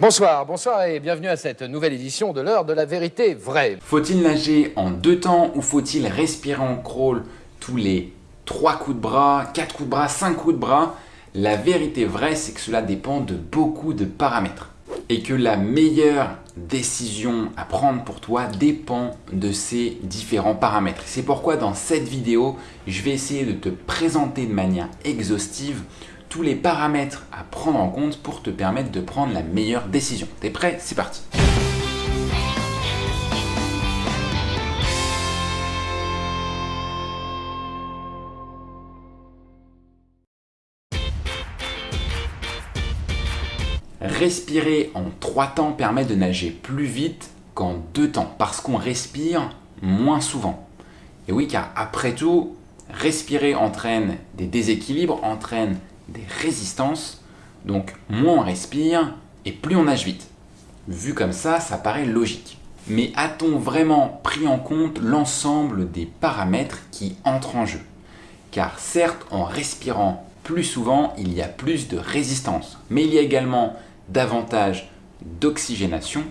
Bonsoir, bonsoir et bienvenue à cette nouvelle édition de l'heure de la vérité vraie. Faut-il nager en deux temps ou faut-il respirer en crawl tous les 3 coups de bras, 4 coups de bras, 5 coups de bras? La vérité vraie, c'est que cela dépend de beaucoup de paramètres et que la meilleure décision à prendre pour toi dépend de ces différents paramètres. C'est pourquoi dans cette vidéo, je vais essayer de te présenter de manière exhaustive les paramètres à prendre en compte pour te permettre de prendre la meilleure décision. T'es prêt? C'est parti Respirer en trois temps permet de nager plus vite qu'en deux temps parce qu'on respire moins souvent. Et oui, car après tout, respirer entraîne des déséquilibres, entraîne des résistances. Donc moins on respire et plus on nage vite. Vu comme ça, ça paraît logique. Mais a-t-on vraiment pris en compte l'ensemble des paramètres qui entrent en jeu? Car certes, en respirant plus souvent, il y a plus de résistance. Mais il y a également davantage d'oxygénation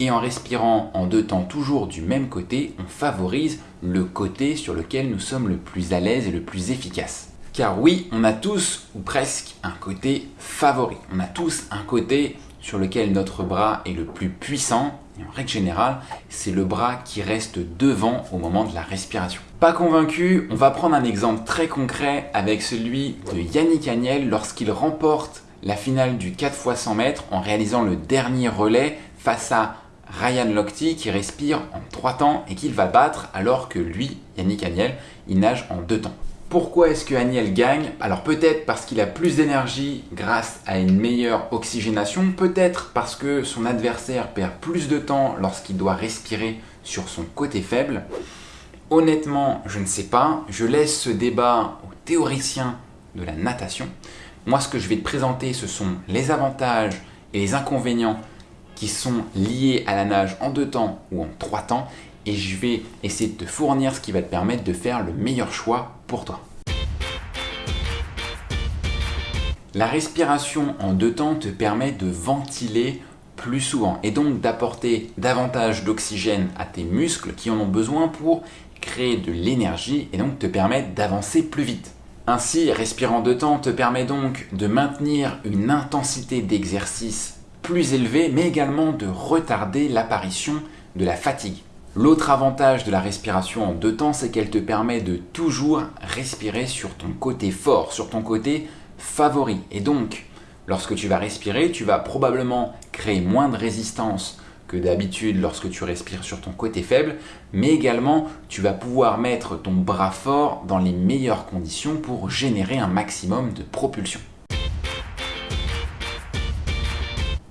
et en respirant en deux temps toujours du même côté, on favorise le côté sur lequel nous sommes le plus à l'aise et le plus efficace. Car oui, on a tous, ou presque, un côté favori. On a tous un côté sur lequel notre bras est le plus puissant. Et en règle générale, c'est le bras qui reste devant au moment de la respiration. Pas convaincu, on va prendre un exemple très concret avec celui de Yannick Agnel lorsqu'il remporte la finale du 4 x 100 mètres en réalisant le dernier relais face à Ryan Lochte qui respire en 3 temps et qu'il va battre alors que lui, Yannick Agnel, il nage en 2 temps. Pourquoi est-ce que Aniel gagne? Alors peut-être parce qu'il a plus d'énergie grâce à une meilleure oxygénation, peut-être parce que son adversaire perd plus de temps lorsqu'il doit respirer sur son côté faible. Honnêtement, je ne sais pas. Je laisse ce débat aux théoriciens de la natation. Moi, ce que je vais te présenter, ce sont les avantages et les inconvénients qui sont liés à la nage en deux temps ou en trois temps et je vais essayer de te fournir ce qui va te permettre de faire le meilleur choix pour toi. La respiration en deux temps te permet de ventiler plus souvent et donc d'apporter davantage d'oxygène à tes muscles qui en ont besoin pour créer de l'énergie et donc te permettre d'avancer plus vite. Ainsi, respirer en deux temps te permet donc de maintenir une intensité d'exercice plus élevée mais également de retarder l'apparition de la fatigue. L'autre avantage de la respiration en deux temps, c'est qu'elle te permet de toujours respirer sur ton côté fort, sur ton côté favori. Et donc, lorsque tu vas respirer, tu vas probablement créer moins de résistance que d'habitude lorsque tu respires sur ton côté faible, mais également tu vas pouvoir mettre ton bras fort dans les meilleures conditions pour générer un maximum de propulsion.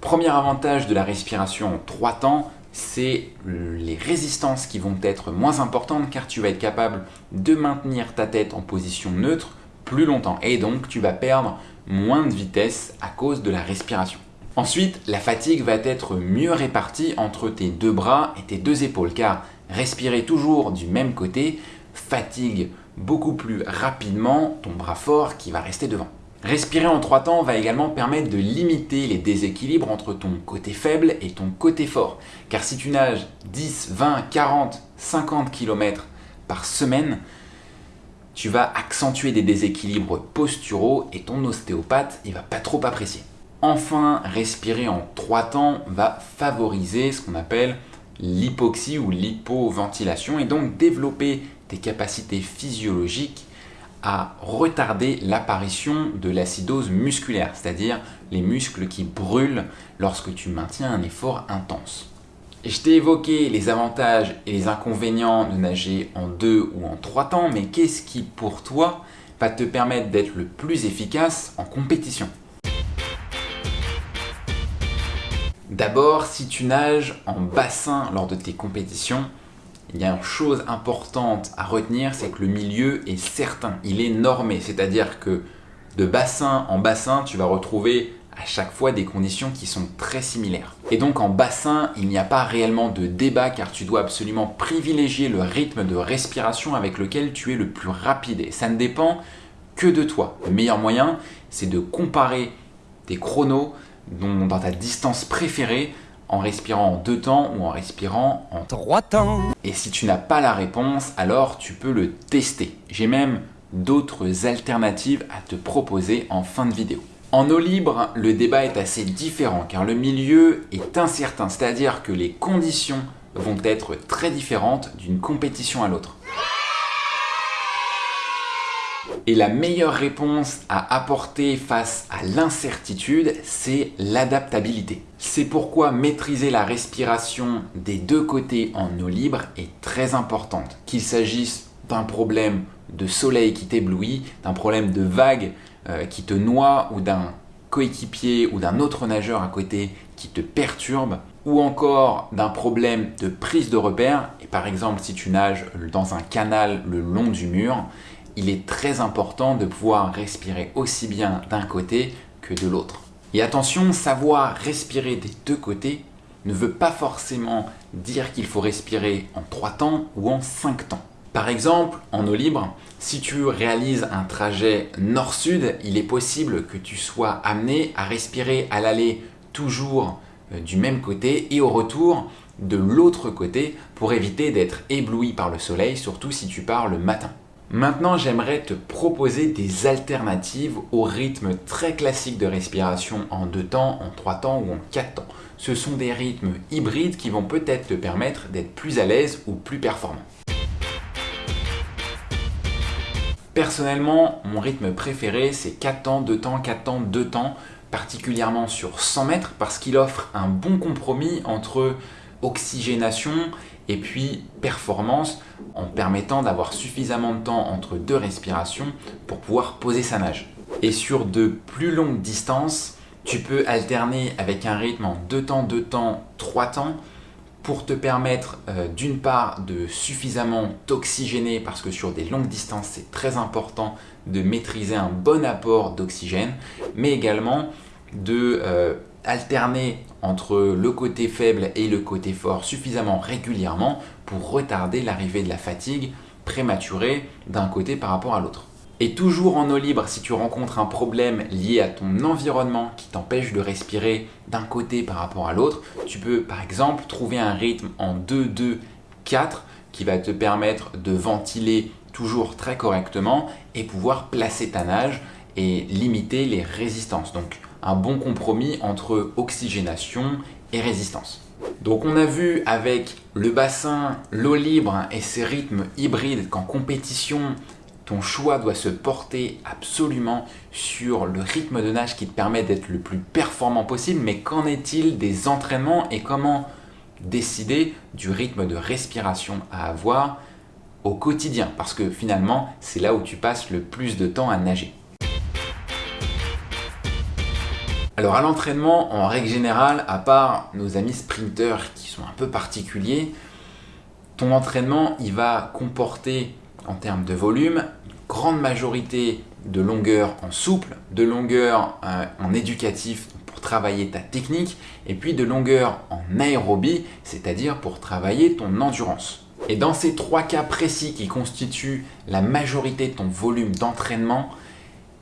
Premier avantage de la respiration en trois temps, c'est les résistances qui vont être moins importantes car tu vas être capable de maintenir ta tête en position neutre plus longtemps et donc tu vas perdre moins de vitesse à cause de la respiration. Ensuite, la fatigue va être mieux répartie entre tes deux bras et tes deux épaules car respirer toujours du même côté fatigue beaucoup plus rapidement ton bras fort qui va rester devant. Respirer en trois temps va également permettre de limiter les déséquilibres entre ton côté faible et ton côté fort. Car si tu nages 10, 20, 40, 50 km par semaine, tu vas accentuer des déséquilibres posturaux et ton ostéopathe il va pas trop apprécier. Enfin, respirer en trois temps va favoriser ce qu'on appelle l'hypoxie ou l'hypoventilation et donc développer tes capacités physiologiques à retarder l'apparition de l'acidose musculaire, c'est-à-dire les muscles qui brûlent lorsque tu maintiens un effort intense. Je t'ai évoqué les avantages et les inconvénients de nager en deux ou en trois temps, mais qu'est-ce qui pour toi va te permettre d'être le plus efficace en compétition? D'abord, si tu nages en bassin lors de tes compétitions, il y a une chose importante à retenir, c'est que le milieu est certain, il est normé, c'est-à-dire que de bassin en bassin, tu vas retrouver à chaque fois des conditions qui sont très similaires. Et donc en bassin, il n'y a pas réellement de débat car tu dois absolument privilégier le rythme de respiration avec lequel tu es le plus rapide. Et ça ne dépend que de toi. Le meilleur moyen, c'est de comparer tes chronos dans ta distance préférée en respirant en deux temps ou en respirant en trois temps. Et si tu n'as pas la réponse, alors tu peux le tester. J'ai même d'autres alternatives à te proposer en fin de vidéo. En eau libre, le débat est assez différent car le milieu est incertain, c'est-à-dire que les conditions vont être très différentes d'une compétition à l'autre. Et la meilleure réponse à apporter face à l'incertitude, c'est l'adaptabilité. C'est pourquoi maîtriser la respiration des deux côtés en eau libre est très importante. Qu'il s'agisse d'un problème de soleil qui t'éblouit, d'un problème de vague euh, qui te noie ou d'un coéquipier ou d'un autre nageur à côté qui te perturbe, ou encore d'un problème de prise de repère, et par exemple si tu nages dans un canal le long du mur, il est très important de pouvoir respirer aussi bien d'un côté que de l'autre. Et attention, savoir respirer des deux côtés ne veut pas forcément dire qu'il faut respirer en trois temps ou en cinq temps. Par exemple, en eau libre, si tu réalises un trajet nord-sud, il est possible que tu sois amené à respirer à l'aller toujours euh, du même côté et au retour de l'autre côté pour éviter d'être ébloui par le soleil, surtout si tu pars le matin. Maintenant, j'aimerais te proposer des alternatives au rythme très classique de respiration en deux temps, en trois temps ou en quatre temps. Ce sont des rythmes hybrides qui vont peut-être te permettre d'être plus à l'aise ou plus performant. Personnellement, mon rythme préféré, c'est 4 temps, 2 temps, 4 temps, 2 temps, particulièrement sur 100 mètres parce qu'il offre un bon compromis entre oxygénation et puis performance en permettant d'avoir suffisamment de temps entre deux respirations pour pouvoir poser sa nage. Et sur de plus longues distances, tu peux alterner avec un rythme en 2 temps, 2 temps, 3 temps pour te permettre euh, d'une part de suffisamment t'oxygéner parce que sur des longues distances c'est très important de maîtriser un bon apport d'oxygène mais également de euh, alterner entre le côté faible et le côté fort suffisamment régulièrement pour retarder l'arrivée de la fatigue prématurée d'un côté par rapport à l'autre. Et toujours en eau libre, si tu rencontres un problème lié à ton environnement qui t'empêche de respirer d'un côté par rapport à l'autre, tu peux par exemple trouver un rythme en 2-2-4 qui va te permettre de ventiler toujours très correctement et pouvoir placer ta nage et limiter les résistances. Donc un bon compromis entre oxygénation et résistance. Donc on a vu avec le bassin, l'eau libre et ses rythmes hybrides qu'en compétition, ton choix doit se porter absolument sur le rythme de nage qui te permet d'être le plus performant possible. Mais qu'en est-il des entraînements et comment décider du rythme de respiration à avoir au quotidien? Parce que finalement, c'est là où tu passes le plus de temps à nager. Alors à l'entraînement, en règle générale, à part nos amis sprinteurs qui sont un peu particuliers, ton entraînement il va comporter en termes de volume une grande majorité de longueur en souple, de longueur euh, en éducatif pour travailler ta technique et puis de longueur en aérobie, c'est-à-dire pour travailler ton endurance. Et dans ces trois cas précis qui constituent la majorité de ton volume d'entraînement,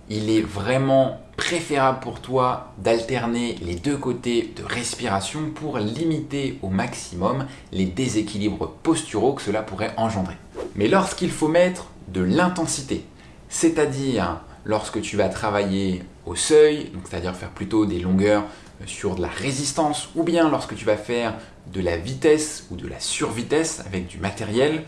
il est vraiment préférable pour toi d'alterner les deux côtés de respiration pour limiter au maximum les déséquilibres posturaux que cela pourrait engendrer. Mais lorsqu'il faut mettre de l'intensité, c'est-à-dire lorsque tu vas travailler au seuil, c'est-à-dire faire plutôt des longueurs sur de la résistance, ou bien lorsque tu vas faire de la vitesse ou de la survitesse avec du matériel,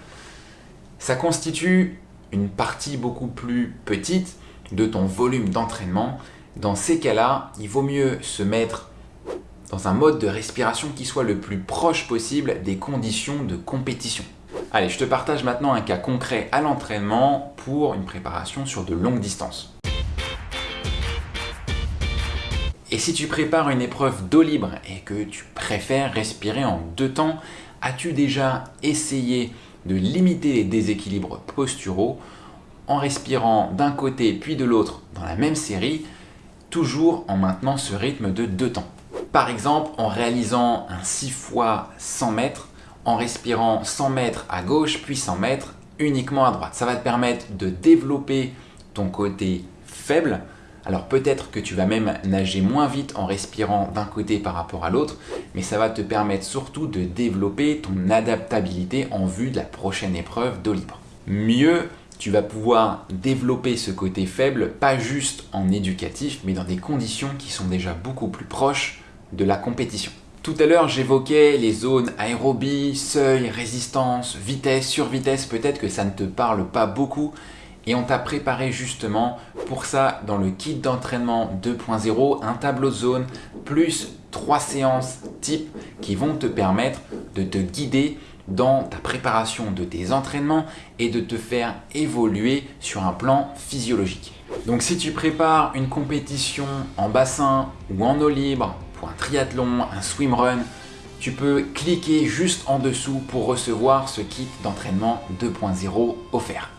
ça constitue une partie beaucoup plus petite de ton volume d'entraînement. Dans ces cas-là, il vaut mieux se mettre dans un mode de respiration qui soit le plus proche possible des conditions de compétition. Allez, je te partage maintenant un cas concret à l'entraînement pour une préparation sur de longues distances. Et si tu prépares une épreuve d'eau libre et que tu préfères respirer en deux temps, as-tu déjà essayé de limiter les déséquilibres posturaux en respirant d'un côté puis de l'autre dans la même série, toujours en maintenant ce rythme de deux temps. Par exemple, en réalisant un 6 fois 100 mètres, en respirant 100 mètres à gauche puis 100 mètres uniquement à droite. Ça va te permettre de développer ton côté faible Alors peut-être que tu vas même nager moins vite en respirant d'un côté par rapport à l'autre, mais ça va te permettre surtout de développer ton adaptabilité en vue de la prochaine épreuve d'eau libre. Mieux, tu vas pouvoir développer ce côté faible, pas juste en éducatif, mais dans des conditions qui sont déjà beaucoup plus proches de la compétition. Tout à l'heure, j'évoquais les zones aérobie, seuil, résistance, vitesse, survitesse. Peut-être que ça ne te parle pas beaucoup. Et on t'a préparé justement pour ça dans le kit d'entraînement 2.0 un tableau de zone plus trois séances type qui vont te permettre de te guider dans ta préparation de tes entraînements et de te faire évoluer sur un plan physiologique. Donc si tu prépares une compétition en bassin ou en eau libre, pour un triathlon, un swimrun, tu peux cliquer juste en dessous pour recevoir ce kit d'entraînement 2.0 offert.